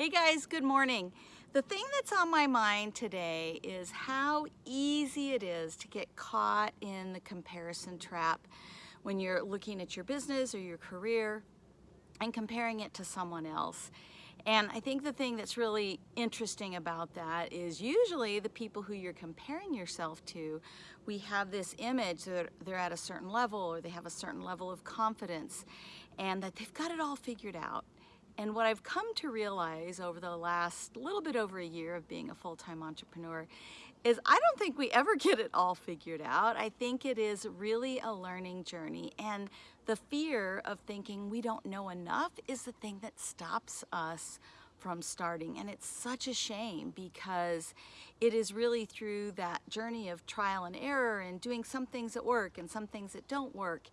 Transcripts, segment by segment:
Hey guys, good morning. The thing that's on my mind today is how easy it is to get caught in the comparison trap when you're looking at your business or your career and comparing it to someone else. And I think the thing that's really interesting about that is usually the people who you're comparing yourself to, we have this image that they're at a certain level or they have a certain level of confidence and that they've got it all figured out. And what I've come to realize over the last little bit over a year of being a full-time entrepreneur is I don't think we ever get it all figured out. I think it is really a learning journey. And the fear of thinking we don't know enough is the thing that stops us from starting. And it's such a shame because it is really through that journey of trial and error and doing some things that work and some things that don't work.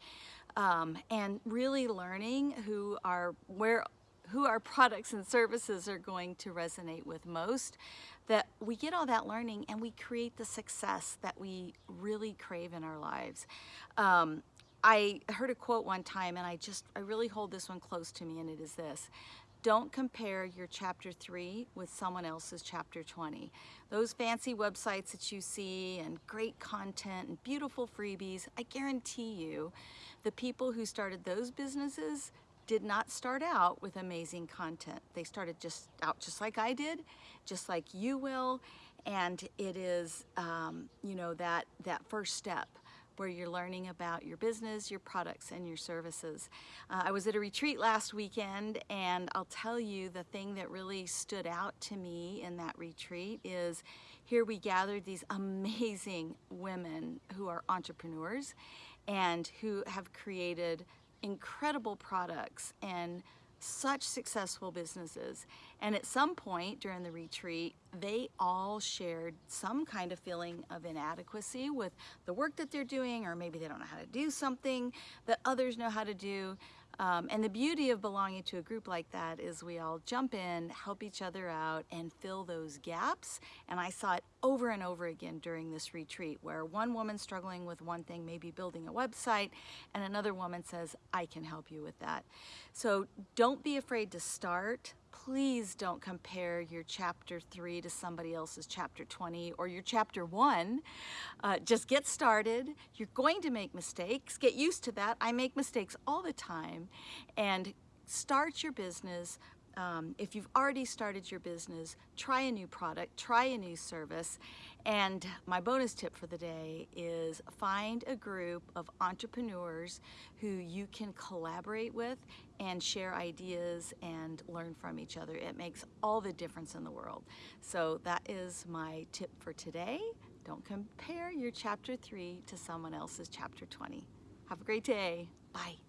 Um, and really learning who are where who our products and services are going to resonate with most, that we get all that learning and we create the success that we really crave in our lives. Um, I heard a quote one time and I just, I really hold this one close to me and it is this. Don't compare your chapter three with someone else's chapter 20. Those fancy websites that you see and great content and beautiful freebies, I guarantee you the people who started those businesses did not start out with amazing content. They started just out just like I did, just like you will, and it is, um, you know, that, that first step where you're learning about your business, your products, and your services. Uh, I was at a retreat last weekend, and I'll tell you the thing that really stood out to me in that retreat is here we gathered these amazing women who are entrepreneurs and who have created incredible products and such successful businesses. And at some point during the retreat, they all shared some kind of feeling of inadequacy with the work that they're doing, or maybe they don't know how to do something that others know how to do. Um, and the beauty of belonging to a group like that is we all jump in, help each other out, and fill those gaps. And I saw it over and over again during this retreat where one woman struggling with one thing, maybe building a website, and another woman says, I can help you with that. So don't be afraid to start please don't compare your chapter 3 to somebody else's chapter 20 or your chapter 1. Uh, just get started. You're going to make mistakes. Get used to that. I make mistakes all the time. And start your business um, if you've already started your business, try a new product, try a new service. And my bonus tip for the day is find a group of entrepreneurs who you can collaborate with and share ideas and learn from each other. It makes all the difference in the world. So that is my tip for today. Don't compare your chapter three to someone else's chapter 20. Have a great day. Bye.